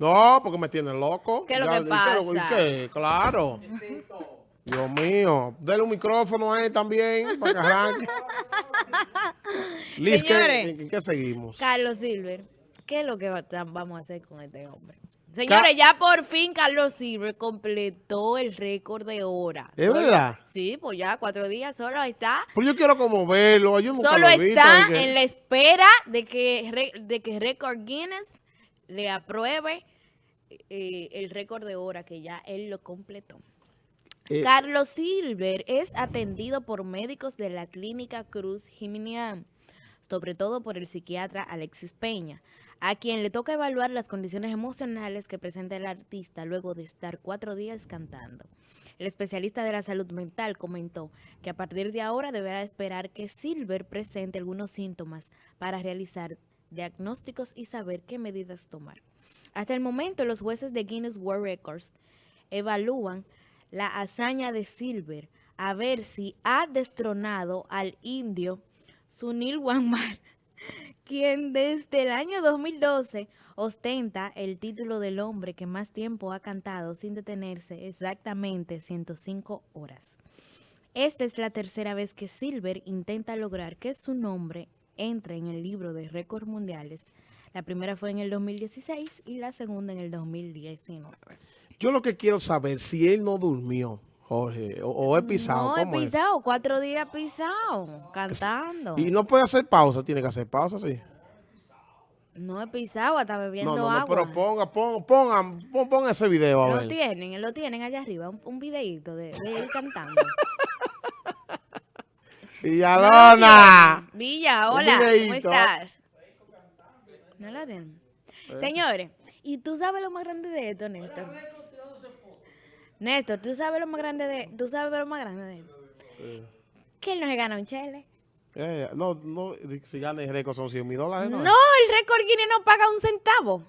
No, porque me tiene loco. ¿Qué es lo Ya, que ¿y qué pasa? qué? Claro. Dios mío. Dele un micrófono a él también para que arranque. Liz, ¿qué, Señores. en qué seguimos? Carlos Silver, ¿qué es lo que va- vamos a hacer con este hombre? Señores, ya por fin Carlos Silver completó el récord de horas. ¿Es Solo- verdad? Sí, pues ya cuatro días solo está. Pues yo quiero como verlo. Yo nunca Solo lo he visto, está que- en la espera de que, de que Record Guinness le apruebe eh, el récord de hora que ya él lo completó. Eh, Carlos Silver es atendido por médicos de la clínica Cruz Jiménez, sobre todo por el psiquiatra Alexis Peña, a quien le toca evaluar las condiciones emocionales que presenta el artista luego de estar cuatro días cantando. El especialista de la salud mental comentó que a partir de ahora deberá esperar que Silver presente algunos síntomas para realizar diagnósticos y saber qué medidas tomar. Hasta el momento, los jueces de Guinness World Records evalúan la hazaña de Silver a ver si ha destronado al indio Sunil Wanmar, quien desde el año 2012 ostenta el título del hombre que más tiempo ha cantado sin detenerse exactamente 105 horas. Esta es la tercera vez que Silver intenta lograr que su nombre entre en el libro de récords mundiales. La primera fue en el 2016 y la segunda en el 2019. Yo lo que quiero saber si él no durmió, Jorge, o, o he pisado. No, he pisado, cuatro días pisado, cantando. Y no puede hacer pausa, tiene que hacer pausa, sí. No he pisado, hasta bebiendo No, no, no, agua. pero ponga, ponga, ponga, pon, pon ese video a Lo ver. tienen, lo tienen allá arriba, un, un videíto de, de él cantando. Villalona. Villa, hola, ¿cómo estás? No lo tienen. Eh. Señores, ¿y tú sabes lo más grande de esto, Néstor? Néstor, ¿tú sabes lo más grande de tú sabes lo más grande de esto? Que él no se gana un chele. Eh, no, no, si gana el récord son 100 mil dólares, No, ¿no? el récord Guinness no paga un centavo.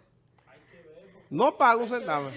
No paga un centavo.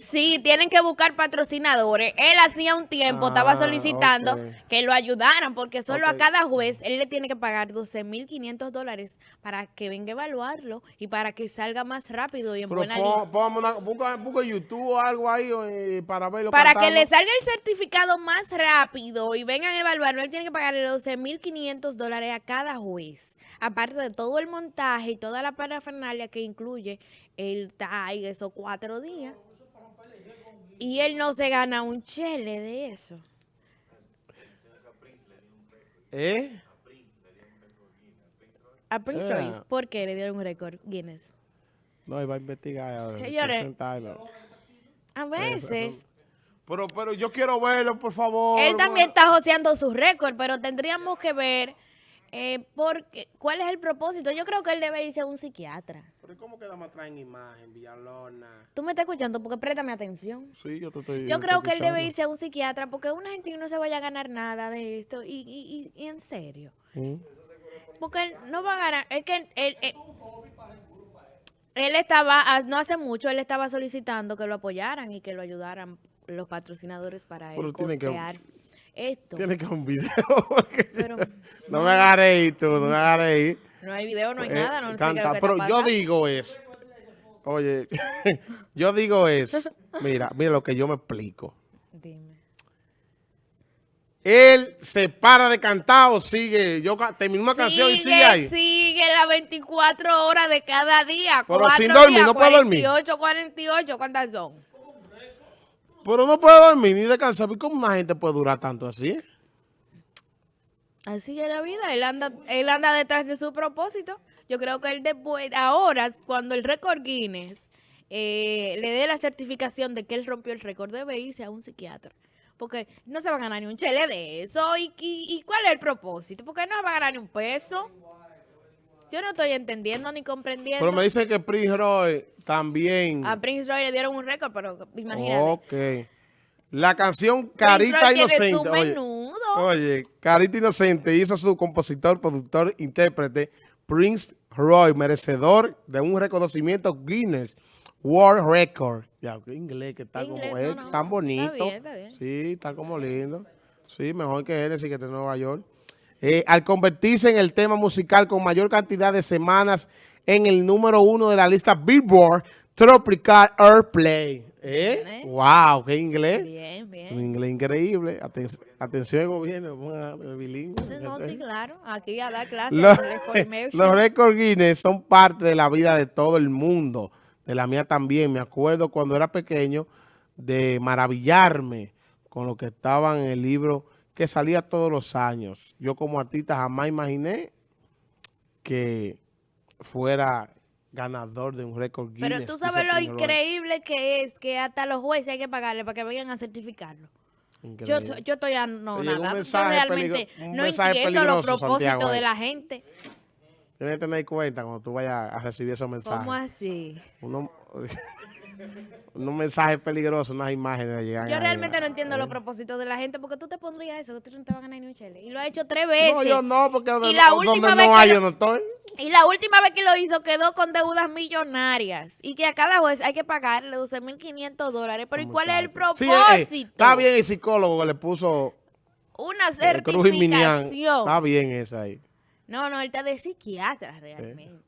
Sí, tienen que buscar patrocinadores. Él hacía un tiempo, Ah, estaba solicitando ok. que lo ayudaran, porque solo a cada juez él le tiene que pagar 12.500 dólares para que venga a evaluarlo y para que salga más rápido y en Pero buena pon, línea. pon una- busca, busca YouTube o algo ahí eh, para verlo Para que le salga el certificado más rápido y vengan a evaluarlo, él tiene que pagarle 12.500 dólares a cada juez. Aparte de todo el montaje y toda la parafernalia que incluye el TAI, esos cuatro días. Y él no se gana un chele de eso. ¿Eh? A Prince Yeah. Royce, ¿por qué le dieron un récord Guinness? No, iba a investigar. a Señores. A veces, Pero, pero yo quiero verlo, por favor. él también está joseando su récord, pero tendríamos que ver eh, por qué- cuál es el propósito. Yo creo que él debe irse a un psiquiatra. Pero ¿cómo queda más traen imagen, Villalona? Tú me estás escuchando porque préstame atención. Sí, yo te estoy Yo te creo que él debe irse a un psiquiatra porque una gente que no se vaya a ganar nada de esto y, y, y, y en serio. ¿Mm? Porque él no va a ganar. Es que él, él, él estaba, ah, no hace mucho, él estaba solicitando que lo apoyaran y que lo ayudaran los patrocinadores para él tiene que- costear esto. Tiene que un video. porque- Pero no me agarré tú, no me agarré ahí. No hay video, no hay Eh, nada, no sé qué canta, lo que pero yo digo es, oye, yo digo es, mira, mira lo que yo me explico. Dime. Él se para de cantar o sigue, yo termino una canción y sigue ahí. Sigue las 24 horas de cada día. Pero sin dormir, días, no puede dormir. 48, 48, ¿cuántas son? Pero no puede dormir ni descansar. ¿Y ¿Cómo una gente puede durar tanto así? Así es la vida, él anda, él anda detrás de su propósito. Yo creo que él después, ahora, cuando el récord Guinness eh, le dé la certificación de que él rompió el récord, debe irse a un psiquiatra. Porque no se va a ganar ni un chele de eso. ¿Y, y, y cuál es el propósito? Porque no se va a ganar ni un peso. Yo no estoy entendiendo ni comprendiendo. Pero me dice que Prince Roy también. A Prince Roy le dieron un récord, pero imagínate. Ok. La canción Prince Carita Roy tiene Inocente. su Oye, menudo. Oye, Carita Inocente hizo su compositor, productor, intérprete, Prince Roy, merecedor de un reconocimiento Guinness World Record. Ya, qué inglés que está Inglés, como no, es, no. tan bonito. Está bien, está bien. Sí, está como lindo. Sí, mejor que sí que está en Nueva York. Eh, al convertirse en el tema musical con mayor cantidad de semanas en el número uno de la lista Billboard Tropical Airplay. ¿Eh? ¿Eh? ¡Wow! ¡Qué inglés! Bien, Un bien. inglés increíble. Aten- atención, gobierno. vamos a- bilingüe. No, sí, claro. Aquí a dar clases. Los, los récords Guinness son parte de la vida de todo el mundo, de la mía también. Me acuerdo cuando era pequeño de maravillarme con lo que estaba en el libro que salía todos los años. Yo como artista jamás imaginé que fuera ganador de un récord Guinness. Pero tú sabes lo increíble que es que hasta los jueces hay que pagarle para que vengan a certificarlo. Yo, yo estoy no Te llegó un nada. Yo mensaje realmente peligro- un no entiendo los propósitos Santiago, de ahí. la gente. Tienes que tener cuenta cuando tú vayas a recibir esos mensajes. ¿Cómo así? Uno- unos mensajes peligrosos, unas imágenes llegan Yo ahí. realmente no entiendo los propósitos de la gente porque tú te pondrías eso, que tú no te vas a ganar ni un. Y lo ha hecho tres veces. No, yo no, porque Y la última no que hay, lo- yo no estoy. Y la última vez que lo hizo quedó con deudas millonarias. Y que a cada juez hay que pagarle 12.500 dólares. Pero ¿y cuál es el propósito? eh, eh, está bien el psicólogo que le puso Una eh, Cruz y Minian. certificación. Está bien esa ahí. No, no, él está de psiquiatra realmente.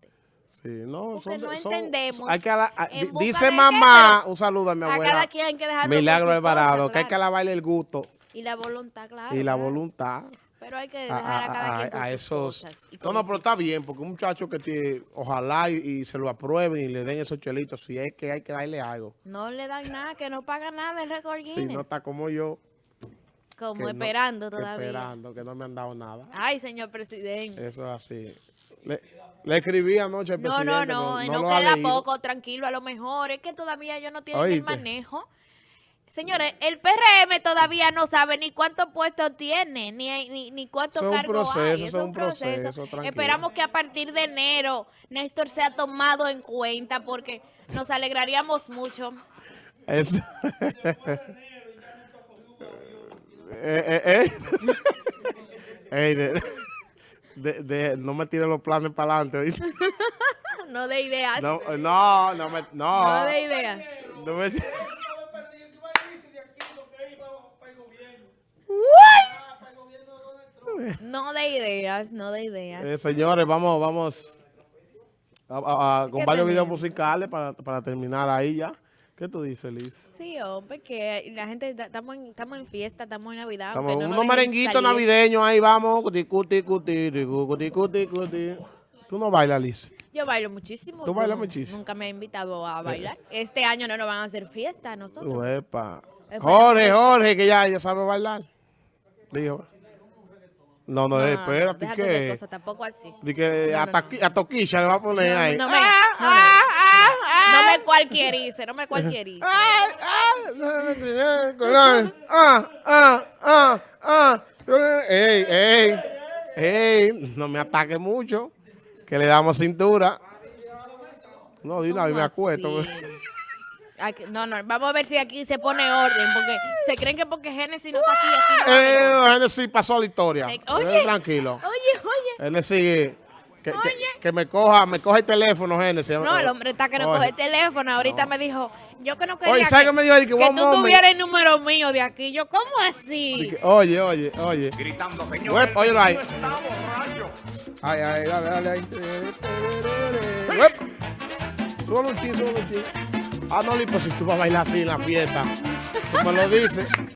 Sí, no, Porque son, no son- entendemos hay que a- busca dice mamá, un saludo a mi A abuela. cada quien hay que dejarlo Milagro Alvarado, que hay que alabarle el gusto Y la voluntad, claro. y la voluntad Pero hay que a, dejar a, cada a- quien con a sus esos. cosas y No, con no, pero está bien, porque un muchacho que tiene, ojalá y, y se lo aprueben y le den esos chelitos, si es que hay que darle algo. No le dan nada, que no paga nada el récord Si no está como yo, Como no- esperando que todavía. esperando, que no me han dado nada. Ay, señor presidente. Eso es así. Le, le escribí anoche al No, presidente. no, no, no, ha queda poco, tranquilo, a lo mejor. Es que todavía ellos no tienen el manejo. Señores, el PRM todavía no sabe ni cuántos puestos tiene, ni, ni, ni cuántos Eso es un cargos proceso, hay. eso Eso es un proceso. Esperamos que a partir de enero Néstor sea tomado en cuenta porque nos alegraríamos mucho. Es- eh, eh, eh. De- de- no me tire los planes para adelante. No de ideas. No, No, no, no me, no. de ideas. no me- No de ideas, no de ideas. Eh, señores, vamos, vamos a- a- a- con ¿Qué varios videos tenemos? musicales para, para terminar ahí ya. ¿Qué tú dices, Liz? Sí, hombre, que la gente, estamos en, estamos en fiesta, estamos en Navidad. Estamos no nos unos merenguitos navideños ahí, vamos. Cuti, cuti, cuti, cuti, cuti, cuti. Tú no bailas, Liz. Yo bailo muchísimo. ¿Tú bailas muchísimo? Nunca me ha invitado a bailar. Este año no nos van a hacer fiesta a nosotros. Uepa. Jorge, Jorge, que ya, ya sabe bailar. Dijo. No, no, No, espérate, déjate de ¿qué? cosas, tampoco así. Di que No, a, no, Toquilla le va a poner No, ahí. no Ah, no me- ah, ah, No cualquierice, no me cualquierice. ah, ah, no me color. Ah, ah, ah, ah. Ey, ey, ey, no me ataque mucho, que le damos cintura. No, de una vez me acuesto. Aquí- no, no, vamos a ver si aquí se pone orden, porque se creen que porque Génesis no está aquí, aquí no. Eh, Genesis pasó la historia. Eh, Eh, oye. Tranquilo. Oye, oye. Genesis, que, Oye. Que me coja, me coja el teléfono, Genesis. No, el hombre está que no Oye. coge el teléfono. Ahorita me dijo, yo que no quería Oye, ¿sabes que, qué me dijo? Que que tú moment. tuvieras el número mío de aquí. Yo, ¿cómo así? que, Oye, oye, oye. Gritando, señor. Uep, ahí. vecino está borracho. Ay, ay, dale, dale ahí. Súbalo un chin, súbalo un chin. Ah, no, pues si tú vas a bailar así en la fiesta, tú me lo dices.